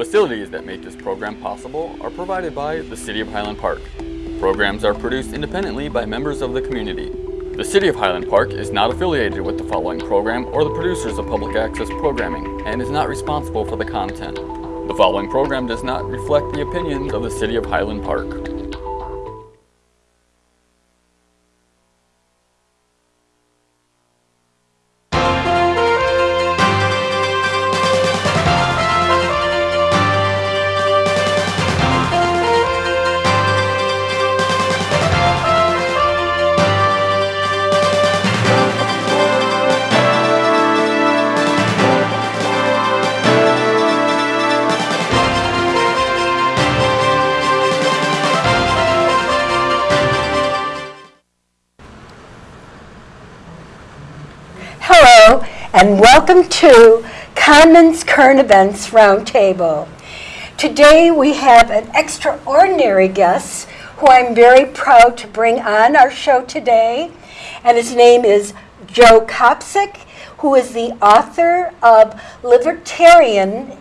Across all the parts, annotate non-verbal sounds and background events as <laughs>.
Facilities that make this program possible are provided by the City of Highland Park. Programs are produced independently by members of the community. The City of Highland Park is not affiliated with the following program or the producers of public access programming and is not responsible for the content. The following program does not reflect the opinions of the City of Highland Park. And welcome to Commons Current Events Roundtable. Today we have an extraordinary guest who I'm very proud to bring on our show today, and his name is Joe Kopsick, who is the author of Libertarian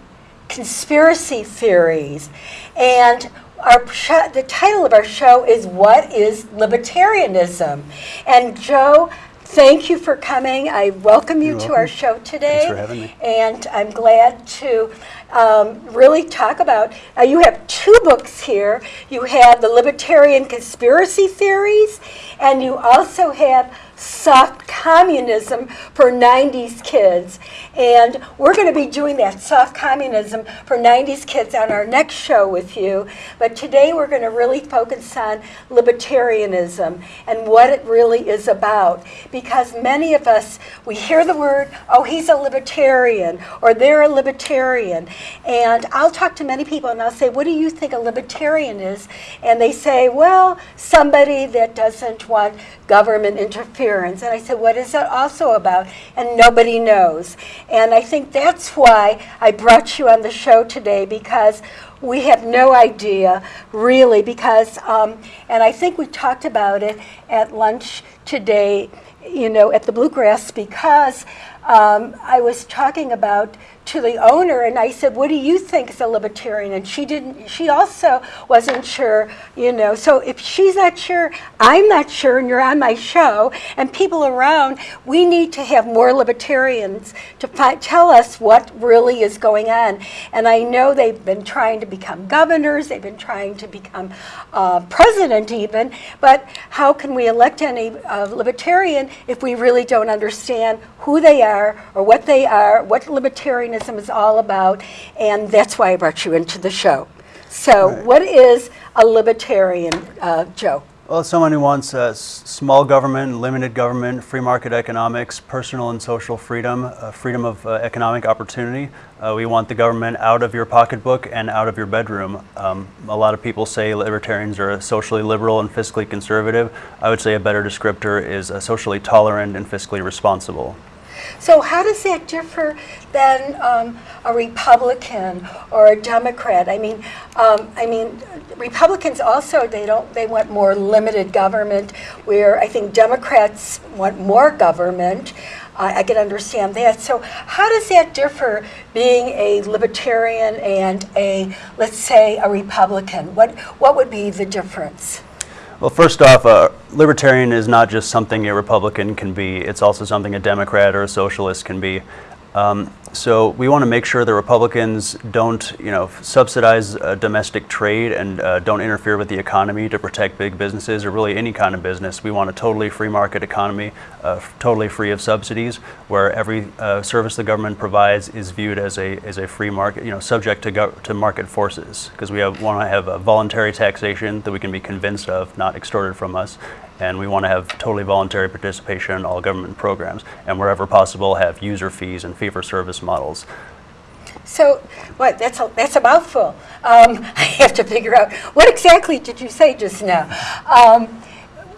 Conspiracy Theories. And our the title of our show is What is Libertarianism? And Joe, thank you for coming. I welcome you You're to welcome. our show today. Thanks for having me. And I'm glad to um, really talk about. Uh, you have two books here. You have the Libertarian Conspiracy Theories, and you also have Soft Communism for 90s Kids. And we're going to be doing that soft communism for 90s kids on our next show with you. But today we're going to really focus on libertarianism and what it really is about. Because many of us, we hear the word, oh, he's a libertarian, or they're a libertarian. And I'll talk to many people and I'll say, what do you think a libertarian is? And they say, well, somebody that doesn't want government interference. And I said, what is that also about? And nobody knows. And I think that's why I brought you on the show today because we have no idea, really, because, um, and I think we talked about it at lunch today, you know, at the Bluegrass, because um, I was talking about to the owner and I said, what do you think is a libertarian? And she didn't, she also wasn't sure, you know. So if she's not sure, I'm not sure, and you're on my show, and people around, we need to have more libertarians to tell us what really is going on. And I know they've been trying to become governors, they've been trying to become uh, president even, but how can we elect any uh, libertarian if we really don't understand who they are or what they are, what libertarianism is all about, and that's why I brought you into the show. So, Right. what is a libertarian, uh, Joe? Well, someone who wants uh, small government, limited government, free market economics, personal and social freedom, uh, freedom of uh, economic opportunity. Uh, we want the government out of your pocketbook and out of your bedroom. Um, a lot of people say libertarians are socially liberal and fiscally conservative. I would say a better descriptor is socially tolerant and fiscally responsible. So, how does that differ than um, a Republican or a Democrat? I mean, um, I mean, Republicans also they don't they want more limited government, where I think Democrats want more government. I can understand that. So, how does that differ being a libertarian and a let's say a Republican? What what would be the difference? Well, first off, uh, libertarian is not just something a Republican can be, it's also something a Democrat or a socialist can be. Um, so we want to make sure the Republicans don't, you know, subsidize uh, domestic trade and uh, don't interfere with the economy to protect big businesses or really any kind of business. We want a totally free market economy, uh, totally free of subsidies, where every uh, service the government provides is viewed as a as a free market, you know, subject to to market forces. Because we have, want to have a voluntary taxation that we can be convinced of, not extorted from us, and we want to have totally voluntary participation in all government programs, and wherever possible, have user fees and fee-for-service models. So, what? That's a that's a mouthful. Um, <laughs> I have to figure out what exactly did you say just now. Um,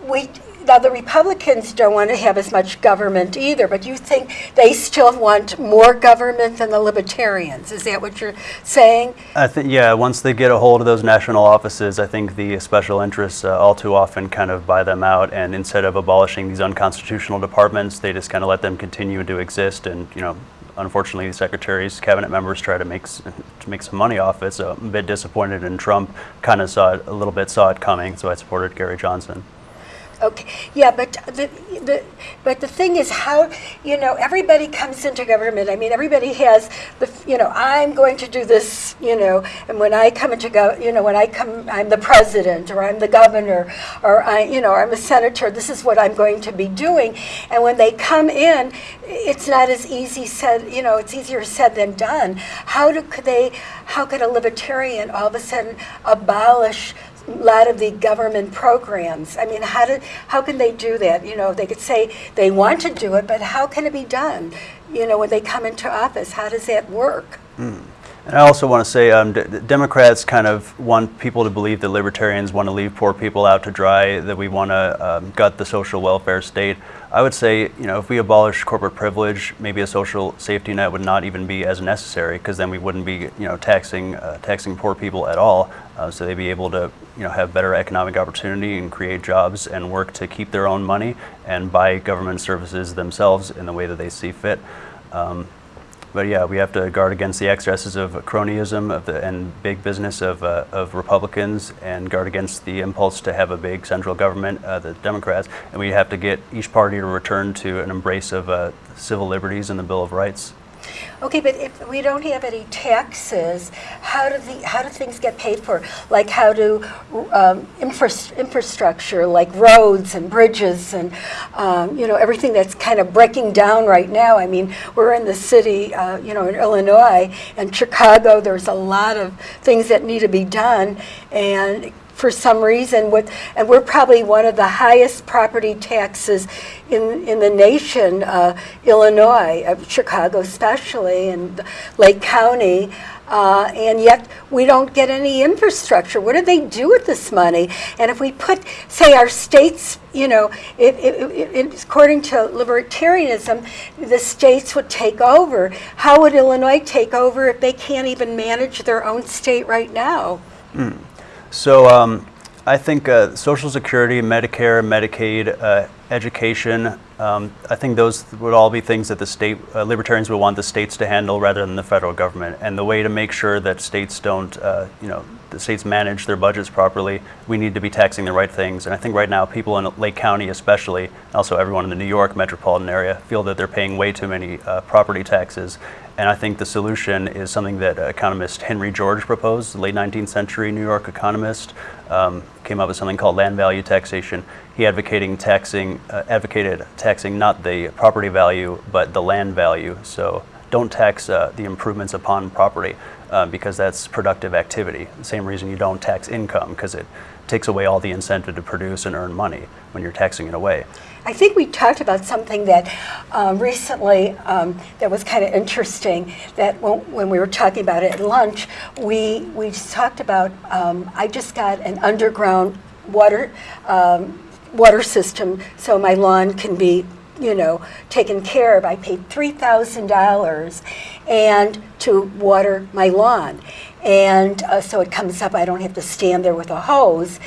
we now the Republicans don't want to have as much government either, but you think they still want more government than the Libertarians? Is that what you're saying? I think, yeah, once they get a hold of those national offices, I think the special interests uh, all too often kind of buy them out, and instead of abolishing these unconstitutional departments, they just kind of let them continue to exist and, you know, unfortunately, the secretaries, cabinet members try to make to make some money off it. So I'm a bit disappointed, and Trump kind of saw it a little bit, saw it coming. So I supported Gary Johnson. Okay, yeah, but the, the, but the thing is how, you know, everybody comes into government. I mean, everybody has the, you know, I'm going to do this, you know, and when I come into go, you know, when I come, I'm the president or I'm the governor or I, you know, I'm a senator. This is what I'm going to be doing. And when they come in, it's not as easy said, you know, it's easier said than done. How do, could they, how could a libertarian all of a sudden abolish lot of the government programs. I mean, how do, how can they do that? You know, they could say they want to do it, but how can it be done? You know, when they come into office, how does that work? And I also want to say, um, Democrats kind of want people to believe that libertarians want to leave poor people out to dry, that we want to um, gut the social welfare state. I would say, you know, if we abolish corporate privilege, maybe a social safety net would not even be as necessary, because then we wouldn't be, you know, taxing uh, taxing poor people at all. Uh, so they'd be able to, you know, have better economic opportunity and create jobs and work to keep their own money and buy government services themselves in the way that they see fit. Um, but yeah, we have to guard against the excesses of cronyism of the, and big business of, uh, of Republicans and guard against the impulse to have a big central government, uh, the Democrats. And we have to get each party to return to an embrace of uh, civil liberties and the Bill of Rights. Okay, but if we don't have any taxes, how do the how do things get paid for? Like how do um, infra- infrastructure, like roads and bridges, and um, you know everything that's kind of breaking down right now. I mean, we're in the city, uh, you know, in Illinois and Chicago. There's a lot of things that need to be done, and for some reason with and we're probably one of the highest property taxes in in the nation uh, Illinois uh, Chicago especially and Lake County. Uh, and yet we don't get any infrastructure. What do they do with this money? And if we put say our states you know it, it, it, according to libertarianism the states would take over how would Illinois take over if they can't even manage their own state right now So um, I think uh, Social Security, Medicare, Medicaid, uh, education, um, I think those would all be things that the state, uh, libertarians would want the states to handle rather than the federal government. And the way to make sure that states don't, uh, you know, the states manage their budgets properly, we need to be taxing the right things. And I think right now people in Lake County especially, also everyone in the New York metropolitan area, feel that they're paying way too many uh, property taxes. And I think the solution is something that economist Henry George proposed, late 19th century New York economist, um, came up with something called land value taxation. He advocating taxing, uh, advocated taxing not the property value, but the land value. So don't tax uh, the improvements upon property uh, because that's productive activity. The same reason you don't tax income because it takes away all the incentive to produce and earn money when you're taxing it away. I think we talked about something that um, recently um, that was kind of interesting. That when, when we were talking about it at lunch, we we talked about. Um, I just got an underground water um, water system, so my lawn can be you know taken care of. I paid three thousand dollars, and to water my lawn, and uh, so it comes up. I don't have to stand there with a hose,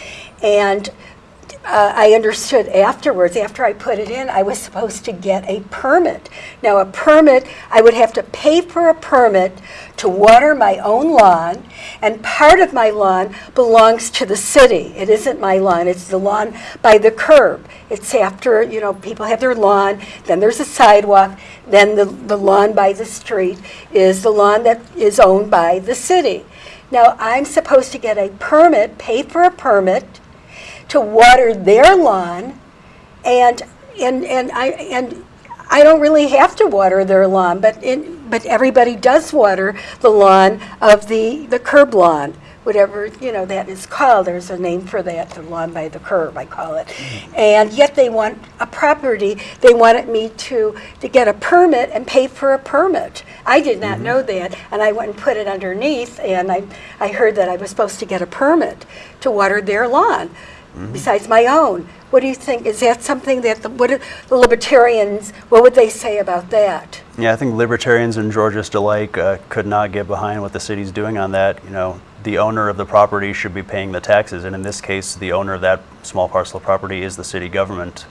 and uh, I understood afterwards, after I put it in, I was supposed to get a permit. Now, a permit, I would have to pay for a permit to water my own lawn, and part of my lawn belongs to the city. It isn't my lawn, it's the lawn by the curb. It's after, you know, people have their lawn, then there's a sidewalk, then the, the lawn by the street is the lawn that is owned by the city. Now, I'm supposed to get a permit, pay for a permit, to water their lawn, and and and I and I don't really have to water their lawn, but in, but everybody does water the lawn of the the curb lawn, whatever you know that is called. There's a name for that, the lawn by the curb, I call it. And yet they want a property. They wanted me to to get a permit and pay for a permit. I did not mm-hmm. know that, and I went and put it underneath, and I I heard that I was supposed to get a permit to water their lawn besides my own. What do you think? Is that something that the, what the libertarians? What would they say about that? Yeah, I think libertarians and Georgists alike uh, could not get behind what the city's doing on that. You know, the owner of the property should be paying the taxes, and in this case, the owner of that small parcel of property is the city government.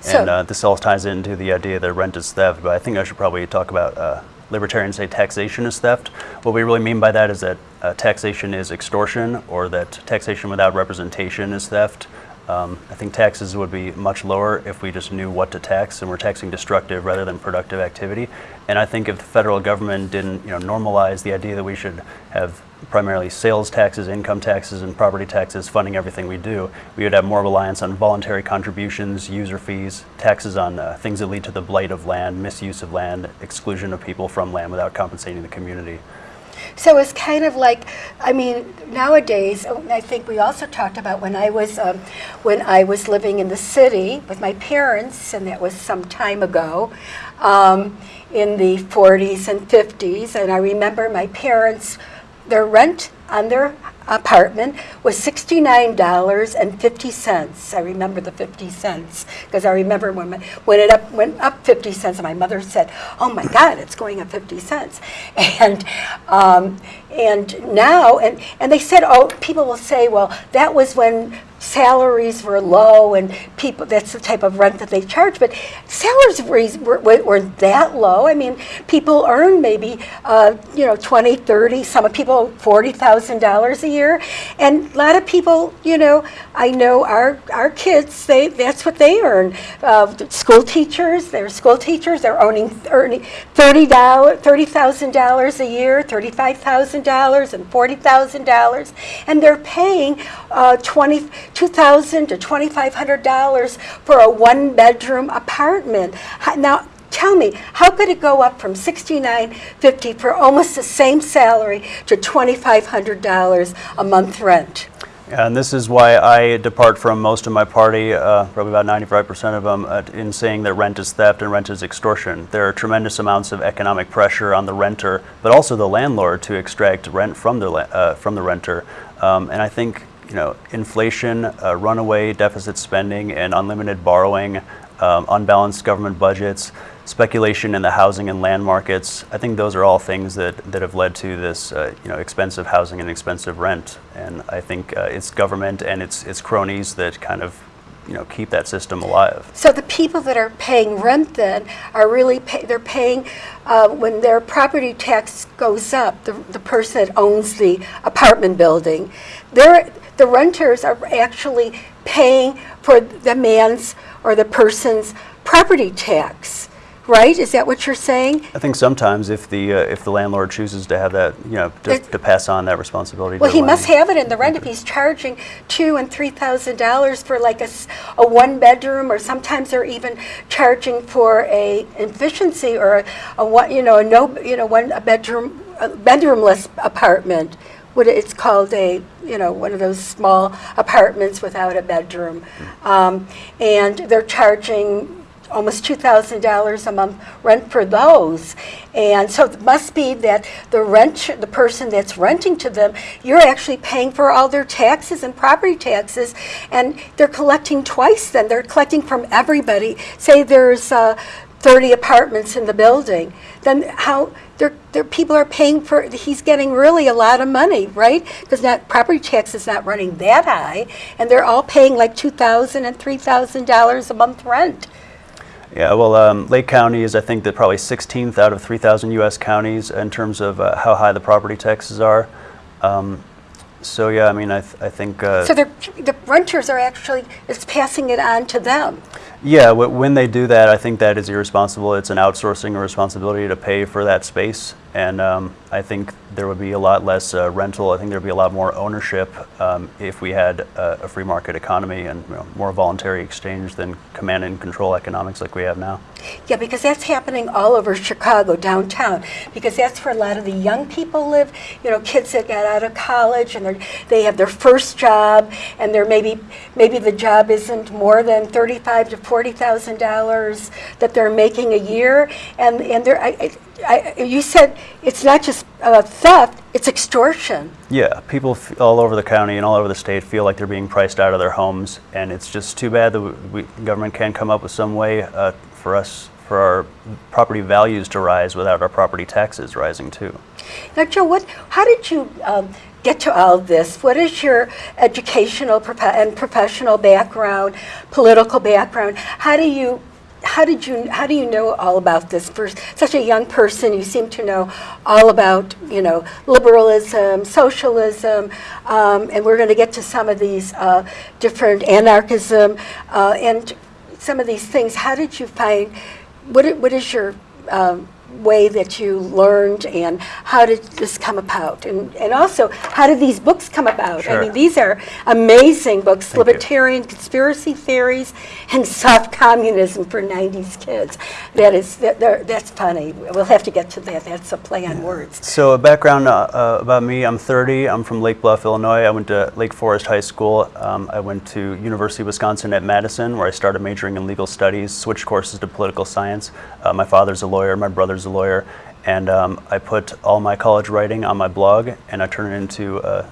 So- and uh, this all ties into the idea that rent is theft, but I think I should probably talk about uh, libertarians say taxation is theft. What we really mean by that is that uh, taxation is extortion or that taxation without representation is theft. Um, I think taxes would be much lower if we just knew what to tax and we're taxing destructive rather than productive activity. And I think if the federal government didn't, you know, normalize the idea that we should have primarily sales taxes, income taxes, and property taxes funding everything we do, we would have more reliance on voluntary contributions, user fees, taxes on uh, things that lead to the blight of land, misuse of land, exclusion of people from land without compensating the community. So it's kind of like, I mean, nowadays, I think we also talked about when I was um, when I was living in the city with my parents, and that was some time ago, um, in the 40s and 50s. And I remember my parents, their rent on their apartment was $69.50. I remember the 50 cents because I remember when, my, when it up, went up 50 cents my mother said, oh my God, it's going up 50 cents. <laughs> And, um, and now, and, and they said, oh, people will say, well, that was when salaries were low and people that's the type of rent that they charge but salaries were, were, weren't that low. I mean people earn maybe uh, you know 20 30 some people $40000 a year. And a lot of people you know i know our our kids they that's what they earn. Uh, school teachers they're school teachers they're earning earning $30 $30000 a year $35000 and $40000 and they're paying uh, 20 2,000 to $2,500 for a one-bedroom apartment. Now, tell me, how could it go up from $69.50 for almost the same salary to $2,500 a month rent? And this is why I depart from most of my party, uh, probably about 95% of them, uh, in saying that rent is theft and rent is extortion. There are tremendous amounts of economic pressure on the renter, but also the landlord to extract rent from the, uh, from the renter. Um, and I think you know, inflation, uh, runaway deficit spending, and unlimited borrowing, um, unbalanced government budgets, speculation in the housing and land markets. I think those are all things that, that have led to this, uh, you know, expensive housing and expensive rent. And I think uh, it's government and its its cronies that kind of, you know, keep that system alive. So the people that are paying rent then are really, pay, they're paying, uh, when their property tax goes up, the, the person that owns the apartment building, they're, the renters are actually paying for the man's or the person's property tax, right? Is that what you're saying? I think sometimes if the uh, if the landlord chooses to have that, you know, to, to pass on that responsibility. Well, he must have it in the rent if he's charging two and three thousand dollars for like a, a one bedroom, or sometimes they're even charging for a efficiency or a, a one, you know, a no, you know, one a bedroom, a bedroomless apartment. What it's called a, you know, one of those small apartments without a bedroom, um, and they're charging almost $2,000 a month rent for those. And so it must be that the rent, the person that's renting to them, you're actually paying for all their taxes and property taxes, and they're collecting twice then. They're collecting from everybody. Say there's uh, 30 apartments in the building, then how, they're, they're, people are paying for, he's getting really a lot of money, right? Because not, property tax is not running that high, and they're all paying like $2,000 and $3,000 a month rent. Yeah, well, um, Lake County is, I think, the probably 16th out of 3,000 U.S. counties in terms of uh, how high the property taxes are. Um, so yeah, I mean, I, th- I think. Uh, So the renters are actually, it's passing it on to them. yeah, w- when they do that, I think that is irresponsible. It's an outsourcing responsibility to pay for that space, and um, I think there would be a lot less uh, rental. I think there would be a lot more ownership um, if we had a, a free market economy and you know, more voluntary exchange than command and control economics like we have now. Yeah, because that's happening all over Chicago, downtown, because that's where a lot of the young people live. You know, kids that got out of college and they have their first job, and they're maybe maybe the job isn't more than thirty-five to forty thousand dollars that they're making a year, and and they're. I, I, I, you said it's not just uh, theft; it's extortion. Yeah, people f- all over the county and all over the state feel like they're being priced out of their homes, and it's just too bad that we, we, government can't come up with some way uh, for us, for our property values to rise without our property taxes rising too. Now, Joe, what? How did you um, get to all of this, what is your educational and professional background, political background? How do you how did you how do you know all about this? For such a young person you seem to know all about you know liberalism socialism um, and we're going to get to some of these uh, different anarchism uh, and some of these things. How did you find what, what is your um, way that you learned and how did this come about? And, and also how did these books come about? I mean these are amazing books Thank you. libertarian conspiracy theories and soft communism for 90s kids. That is that, that's funny. We'll have to get to that. That's a play on words. So a background uh, uh, about me, I'm 30, I'm from Lake Bluff, Illinois. I went to Lake Forest High School. Um, I went to University of Wisconsin at Madison, where I started majoring in legal studies, switched courses to political science. Uh, my father's a lawyer, my brother's a lawyer, and um, I put all my college writing on my blog, and I turned it into uh,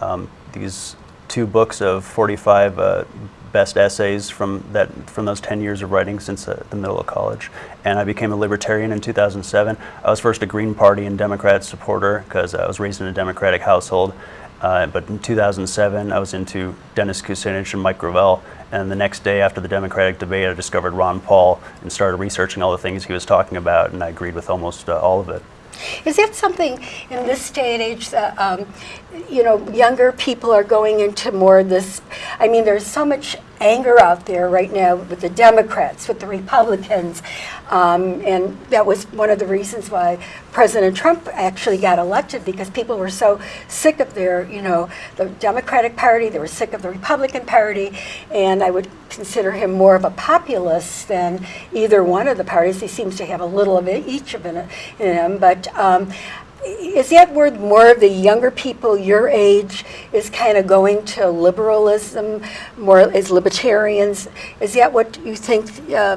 um, these two books of 45 uh, best essays from that from those 10 years of writing since uh, the middle of college. And I became a libertarian in 2007. I was first a Green Party and Democrat supporter because I was raised in a Democratic household. Uh, but in 2007, I was into Dennis Kucinich and Mike Gravel. And the next day after the Democratic debate, I discovered Ron Paul and started researching all the things he was talking about, and I agreed with almost uh, all of it. Is that something in this day and age that, um, you know, younger people are going into more of this? I mean, there's so much anger out there right now with the Democrats, with the Republicans, um, and that was one of the reasons why President Trump actually got elected because people were so sick of their, you know, the Democratic Party, they were sick of the Republican Party, and I would consider him more of a populist than either one of the parties. He seems to have a little of each of in him, but um, is that where more of the younger people your age is kind of going to liberalism, more as libertarians? Is that what you think? Uh,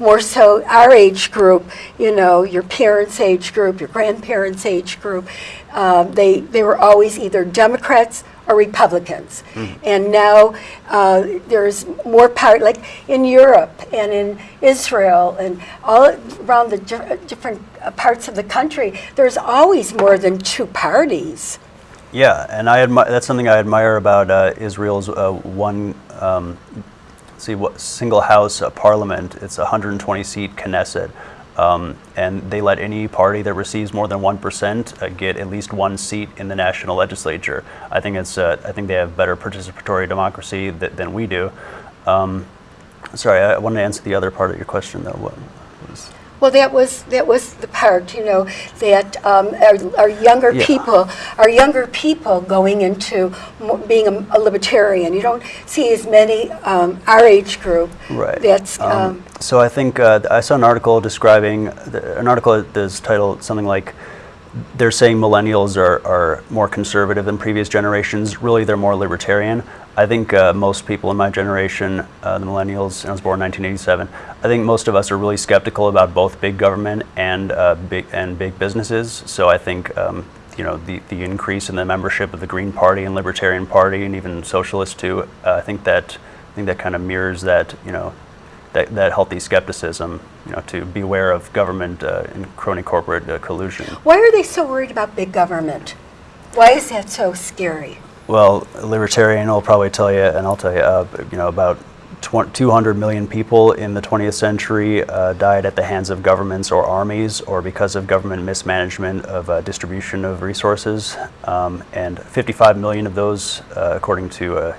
more so, our age group, you know, your parents' age group, your grandparents' age group, um, they they were always either Democrats or Republicans, and now uh, there's more power. Like in Europe and in Israel and all around the di- different uh, parts of the country, there's always more than two parties. Yeah, and I admi- that's something I admire about uh, Israel's uh, one um, see what single house uh, parliament. It's a 120 seat Knesset, um, and they let any party that receives more than one percent uh, get at least one seat in the national legislature. I think it's uh, I think they have better participatory democracy th- than we do. Um, sorry, I wanted to answer the other part of your question though. What was Well, that was that was the part, you know, that um, our, our younger Yeah. people, our younger people going into being a, a libertarian. You don't see as many um, our age group. Right. That's Um, um, so I think uh, I saw an article describing the, an article that's titled something like they're saying millennials are, are more conservative than previous generations. Really, they're more libertarian. I think uh, most people in my generation, uh, the millennials, I was born in 1987. I think most of us are really skeptical about both big government and uh, big and big businesses. So I think um, you know the, the increase in the membership of the Green Party and Libertarian Party and even Socialists too. Uh, I think that I think that kind of mirrors that you know that, that healthy skepticism, you know, to beware of government uh, and crony corporate uh, collusion. why are they so worried about big government? Why is that so scary? Well, a libertarian will probably tell you, and I'll tell you, uh, you know, about 200 million people in the 20th century uh, died at the hands of governments or armies, or because of government mismanagement of uh, distribution of resources. Um, and 55 million of those, uh, according to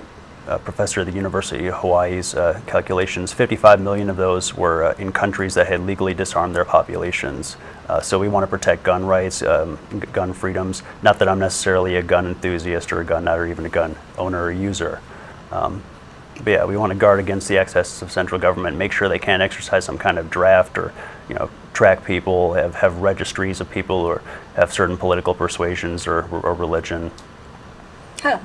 a, a professor at the University of Hawaii's uh, calculations, 55 million of those were uh, in countries that had legally disarmed their populations. Uh, so we want to protect gun rights, um, gun freedoms. Not that I'm necessarily a gun enthusiast or a gun nut or even a gun owner or user. Um, but yeah, we want to guard against the excesses of central government, make sure they can't exercise some kind of draft or, you know, track people, have, have registries of people or have certain political persuasions or, or religion. Huh.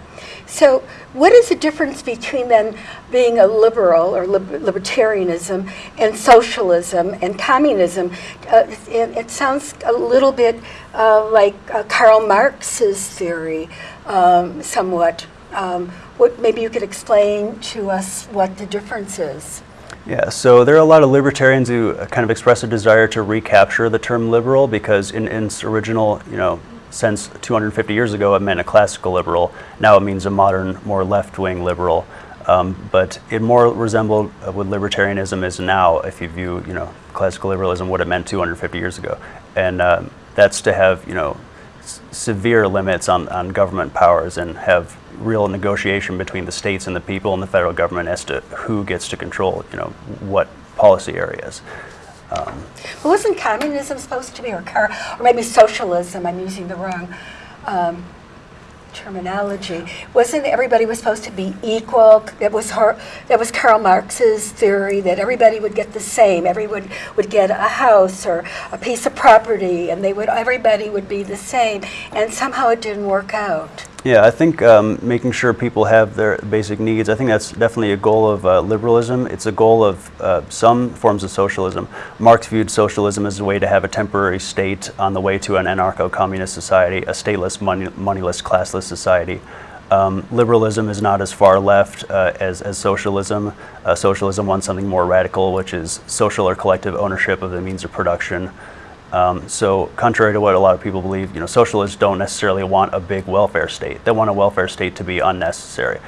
So, what is the difference between then being a liberal or lib- libertarianism and socialism and communism? Uh, it, it sounds a little bit uh, like uh, Karl Marx's theory, um, somewhat. Um, what maybe you could explain to us what the difference is? Yeah, so there are a lot of libertarians who uh, kind of express a desire to recapture the term liberal because in, in its original, you know, since 250 years ago, it meant a classical liberal. Now it means a modern, more left-wing liberal. Um, but it more resembled uh, what libertarianism is now, if you view, you know, classical liberalism, what it meant 250 years ago. And um, that's to have, you know, severe limits on, on government powers and have real negotiation between the states and the people and the federal government as to who gets to control, you know, what policy areas. Well, wasn't communism supposed to be, or, car, or maybe socialism? I'm using the wrong um, terminology. Wasn't everybody was supposed to be equal? That was her. That was Karl Marx's theory that everybody would get the same. Everyone would get a house or a piece of property, and they would. Everybody would be the same. And somehow it didn't work out. Yeah, I think um, making sure people have their basic needs, I think that's definitely a goal of uh, liberalism. It's a goal of uh, some forms of socialism. Marx viewed socialism as a way to have a temporary state on the way to an anarcho communist society, a stateless, money, moneyless, classless society. Um, liberalism is not as far left uh, as, as socialism. Uh, socialism wants something more radical, which is social or collective ownership of the means of production. Um, so, contrary to what a lot of people believe, you know, socialists don't necessarily want a big welfare state. They want a welfare state to be unnecessary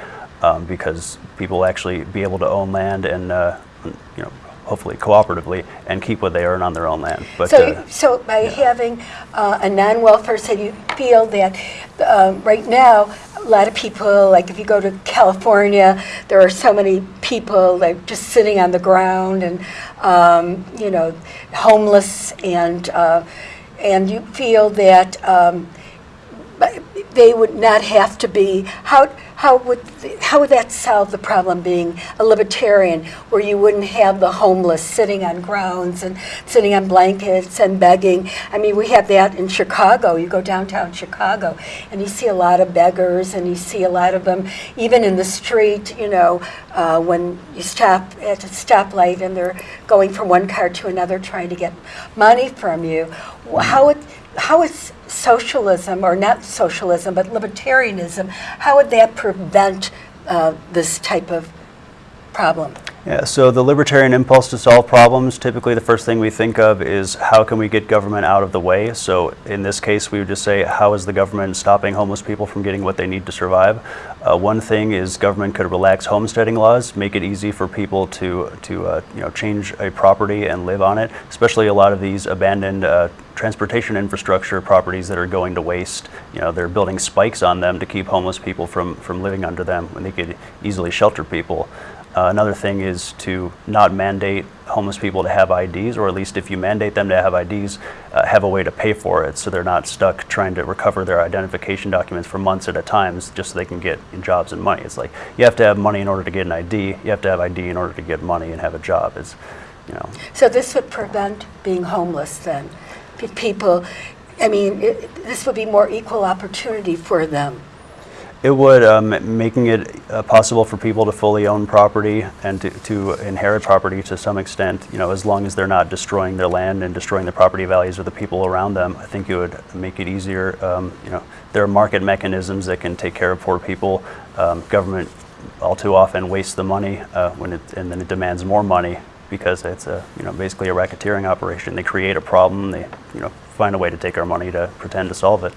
um, because people actually be able to own land and, uh, you know, hopefully cooperatively and keep what they earn on their own land. But So, uh, so by having uh, a non-welfare state, you feel that um, right now, a lot of people, like if you go to California, there are so many people like just sitting on the ground and, um, you know, homeless and, uh, and you feel that um, they would not have to be, how, how would, how would that solve the problem being a libertarian where you wouldn't have the homeless sitting on grounds and sitting on blankets and begging? I mean, we have that in Chicago. You go downtown Chicago and you see a lot of beggars and you see a lot of them even in the street, you know, uh, when you stop at a stoplight and they're going from one car to another trying to get money from you. How would, how is socialism, or not socialism, but libertarianism, how would that prevent uh, this type of problem? Yeah, so the libertarian impulse to solve problems, typically the first thing we think of is how can we get government out of the way? So in this case, we would just say, how is the government stopping homeless people from getting what they need to survive? Uh, one thing is government could relax homesteading laws, make it easy for people to, to uh, you know, change a property and live on it, especially a lot of these abandoned uh, transportation infrastructure properties that are going to waste. You know, they're building spikes on them to keep homeless people from, from living under them when they could easily shelter people. Uh, another thing is to not mandate homeless people to have IDs, or at least if you mandate them to have IDs, uh, have a way to pay for it so they're not stuck trying to recover their identification documents for months at a time just so they can get jobs and money. It's like you have to have money in order to get an ID, you have to have ID in order to get money and have a job. It's, you know, So this would prevent being homeless then? People, I mean, it- this would be more equal opportunity for them. It would, um, making it uh, possible for people to fully own property and to, to inherit property to some extent, you know, as long as they're not destroying their land and destroying the property values of the people around them, I think it would make it easier. Um, you know, there are market mechanisms that can take care of poor people. Um, government all too often wastes the money uh, when it, and then it demands more money because it's a, you know, basically a racketeering operation. They create a problem, they, you know, find a way to take our money to pretend to solve it.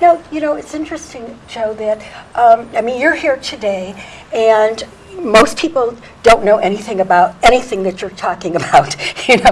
Now, you know, it's interesting, Joe, that, um, I mean, you're here today, and most people don't know anything about anything that you're talking <laughs> about. you know,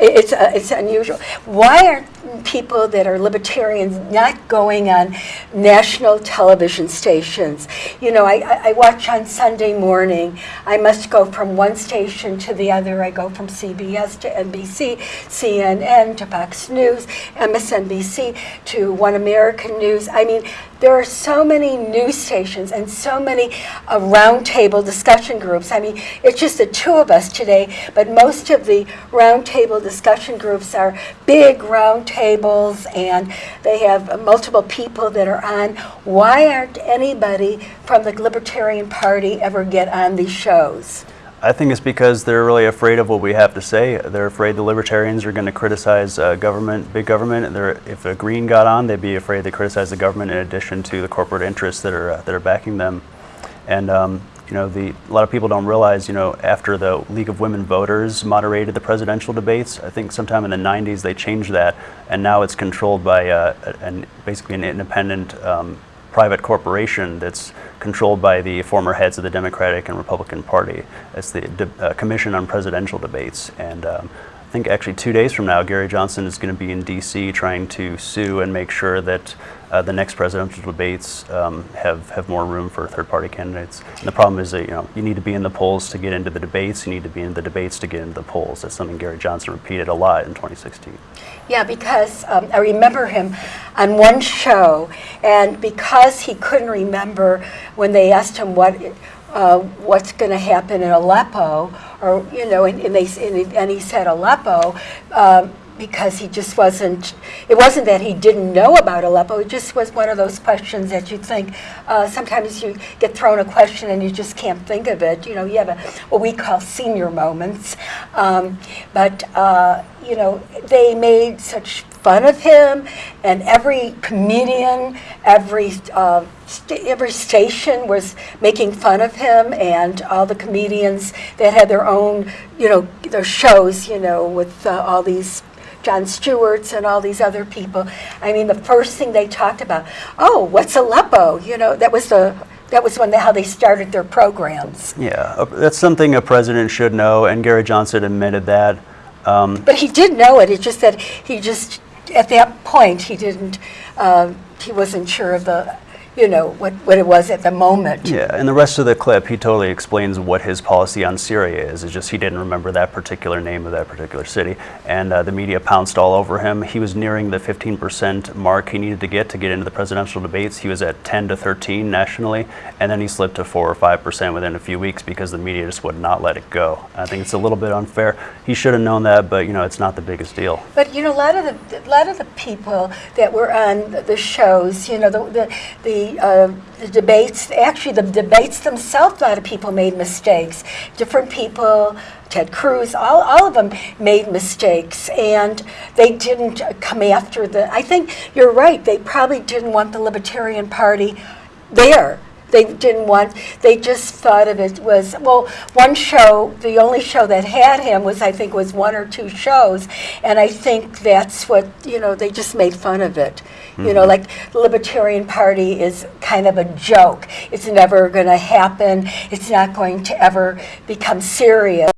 it's, uh, it's unusual. Why aren't people that are libertarians not going on national television stations? You know, I, I I watch on Sunday morning. I must go from one station to the other. I go from CBS to NBC, CNN to Fox News, MSNBC to One American News. I mean, there are so many news stations and so many uh, roundtable discussion groups. I mean, it's just the two of us today, but most of the roundtable discussion groups are big roundtables and they have multiple people that are on. Why aren't anybody from the Libertarian Party ever get on these shows? I think it's because they're really afraid of what we have to say. They're afraid the libertarians are going to criticize uh, government, big government. They're, if a green got on, they'd be afraid to criticize the government in addition to the corporate interests that are uh, that are backing them. And um, you know, the, a lot of people don't realize, you know, after the League of Women Voters moderated the presidential debates, I think sometime in the 90s they changed that, and now it's controlled by uh, an, basically an independent um, private corporation that's controlled by the former heads of the Democratic and Republican Party. It's the De- uh, Commission on Presidential Debates. And um, think actually two days from now, Gary Johnson is going to be in D.C. trying to sue and make sure that uh, the next presidential debates um, have, have more room for third-party candidates. And the problem is that you know you need to be in the polls to get into the debates. You need to be in the debates to get into the polls. That's something Gary Johnson repeated a lot in 2016. Yeah, because um, I remember him on one show, and because he couldn't remember when they asked him what uh, what's going to happen in Aleppo, or you know, and, and they and he, said Aleppo. Um, because he just wasn't, it wasn't that he didn't know about Aleppo, it just was one of those questions that you think, uh, sometimes you get thrown a question and you just can't think of it. You know, you have a, what we call senior moments. Um, but, uh, you know, they made such fun of him, and every comedian, every uh, st- every station was making fun of him, and all the comedians that had their own, you know, their shows, you know, with uh, all these. Jon Stewart's and all these other people. I mean, the first thing they talked about, oh, what's Aleppo? You know, that was the that was when they, how they started their programs. Yeah, uh, that's something a president should know, and Gary Johnson admitted that. Um, But he did know it. It's just that he just, at that point, he didn't, um, he wasn't sure of the, you know, what, what it was at the moment. Yeah, in the rest of the clip, he totally explains what his policy on Syria is. It's just he didn't remember that particular name of that particular city, and uh, the media pounced all over him. He was nearing the 15% mark he needed to get to get into the presidential debates. He was at 10 to 13 nationally, and then he slipped to 4 or 5% within a few weeks because the media just would not let it go. I think it's a little bit unfair. He should have known that, but you know, it's not the biggest deal. But you know, a lot of the a lot of the people that were on the shows, you know, the the the, uh, the debates. Actually, the debates themselves, a lot of people made mistakes. Different people. Ted Cruz, all, all of them made mistakes, and they didn't come after the. I think you're right. They probably didn't want the Libertarian Party there. They didn't want, they just thought of it was, well, one show, the only show that had him was, I think, was one or two shows. And I think that's what, you know, they just made fun of it. You know, mm-hmm. like the Libertarian Party is kind of a joke. It's never going to happen. It's not going to ever become serious.